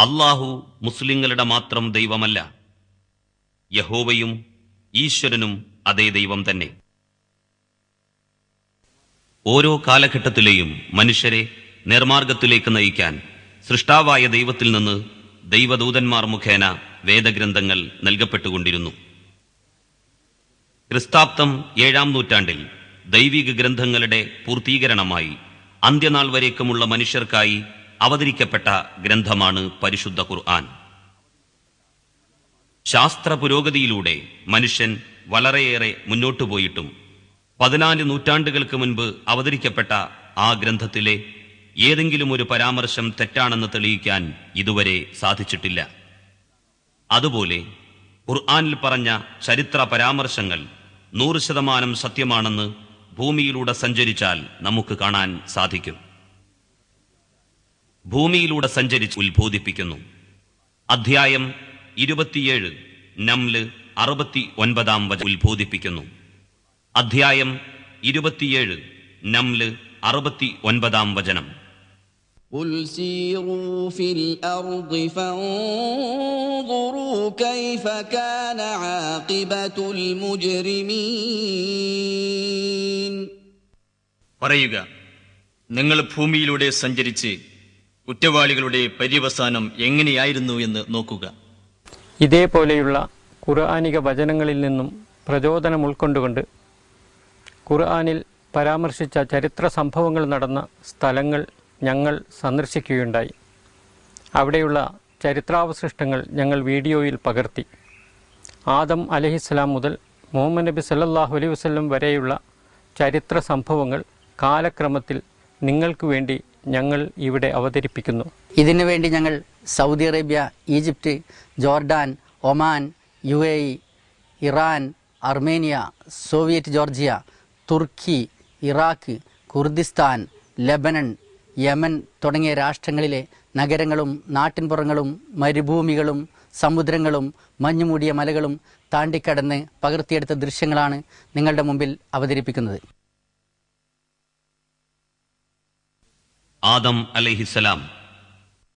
അള്ളാഹു മുസ്ലിങ്ങളുടെ മാത്രം ദൈവമല്ല. യഹോവയും ഈശ്വരനും അതേ ദൈവം തന്നെ. ഓരോ കാലഘട്ടത്തിലെയും മനുഷ്യരെ നേർമാർഗത്തിലേക്ക് നയിക്കാൻ സൃഷ്ടാവായ ദൈവത്തിൽ നിന്ന് ദൈവദൂതന്മാർ മുഖേന വേദഗ്രന്ഥങ്ങൾ നൽകപ്പെട്ടുകൊണ്ടിരുന്നു. ക്രിസ്താബ്ദം ഏഴാം നൂറ്റാണ്ടിൽ ദൈവിക ഗ്രന്ഥങ്ങളുടെ പൂർത്തീകരണമായി അന്ത്യനാൾ വരേക്കുമുള്ള മനുഷ്യർക്കായി അവതരിക്കപ്പെട്ട ഗ്രന്ഥമാണ് പരിശുദ്ധ ഖുർആൻ. ശാസ്ത്ര പുരോഗതിയിലൂടെ മനുഷ്യൻ വളരെയേറെ മുന്നോട്ടു പോയിട്ടും പതിനാല് നൂറ്റാണ്ടുകൾക്ക് മുൻപ് അവതരിക്കപ്പെട്ട ആ ഗ്രന്ഥത്തിലെ ഏതെങ്കിലും ഒരു പരാമർശം തെറ്റാണെന്ന് തെളിയിക്കാൻ ഇതുവരെ സാധിച്ചിട്ടില്ല. അതുപോലെ ഖുർആാനിൽ പറഞ്ഞ ചരിത്ര പരാമർശങ്ങൾ നൂറ് ശതമാനം സത്യമാണെന്ന് ഭൂമിയിലൂടെ സഞ്ചരിച്ചാൽ നമുക്ക് കാണാൻ സാധിക്കും. ഭൂമിയിലൂടെ സഞ്ചരിച്ച് ഉത്ബോധിപ്പിക്കുന്നു അധ്യായം ഇരുപത്തിയേഴ് നംല് അറുപത്തി ഒൻപതാം വച ഉത്ബോധിപ്പിക്കുന്നു അധ്യായം ഇരുപത്തിയേഴ് നംല് അറുപത്തി ഒൻപതാം വചനം قل سيروا في الأرض فانظروا كيف كان عاقبة المجرمين പറയുക നിങ്ങൾ ഭൂമിയിലൂടെ സഞ്ചരിച്ച് കുറ്റവാളികളുടെ പര്യവസാനം എങ്ങനെയായിരുന്നു എന്ന് നോക്കുക. ഇതേപോലെയുള്ള ഖുർആാനിക വചനങ്ങളിൽ നിന്നും പ്രചോദനം ഉൾക്കൊണ്ടുകൊണ്ട് ഖുർആാനിൽ പരാമർശിച്ച ചരിത്ര സംഭവങ്ങൾ നടന്ന സ്ഥലങ്ങൾ ഞങ്ങൾ സന്ദർശിക്കുകയുണ്ടായി. അവിടെയുള്ള ചരിത്രാവശിഷ്ടങ്ങൾ ഞങ്ങൾ വീഡിയോയിൽ പകർത്തി. ആദം അലഹിസ്സലാം മുതൽ മുഹമ്മദ് നബി സല്ലാഹു അലൈഹി വരെയുള്ള ചരിത്ര സംഭവങ്ങൾ കാലക്രമത്തിൽ നിങ്ങൾക്ക് വേണ്ടി ഞങ്ങൾ ഇവിടെ അവതരിപ്പിക്കുന്നു. ഇതിനു വേണ്ടി ഞങ്ങൾ Saudi Arabia Egypt Jordan Oman U A Iran Armenia Soviet Georgia Turkey Iraq Kurdistan Lebanon Yemen തുടങ്ങിയ രാഷ്ട്രങ്ങളിലെ നഗരങ്ങളും നാട്ടിൻപുറങ്ങളും മരുഭൂമികളും സമുദ്രങ്ങളും മഞ്ഞുമൂടിയ മലകളും താണ്ടിക്കടന്ന് പകർത്തിയെടുത്ത ദൃശ്യങ്ങളാണ് നിങ്ങളുടെ മുമ്പിൽ അവതരിപ്പിക്കുന്നത്. ആദം അലഹിസലാം